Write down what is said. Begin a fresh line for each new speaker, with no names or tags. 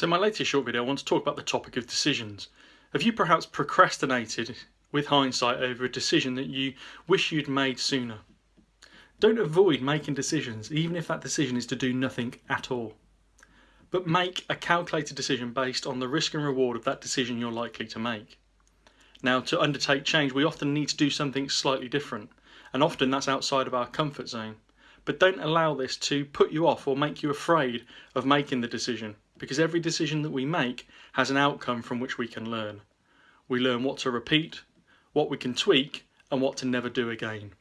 So in my latest short video I want to talk about the topic of decisions. Have you perhaps procrastinated with hindsight over a decision that you wish you'd made sooner? Don't avoid making decisions even if that decision is to do nothing at all. But make a calculated decision based on the risk and reward of that decision you're likely to make. Now to undertake change we often need to do something slightly different and often that's outside of our comfort zone. But don't allow this to put you off or make you afraid of making the decision because every decision that we make has an outcome from which we can learn. We learn what to repeat, what we can tweak and what to never do again.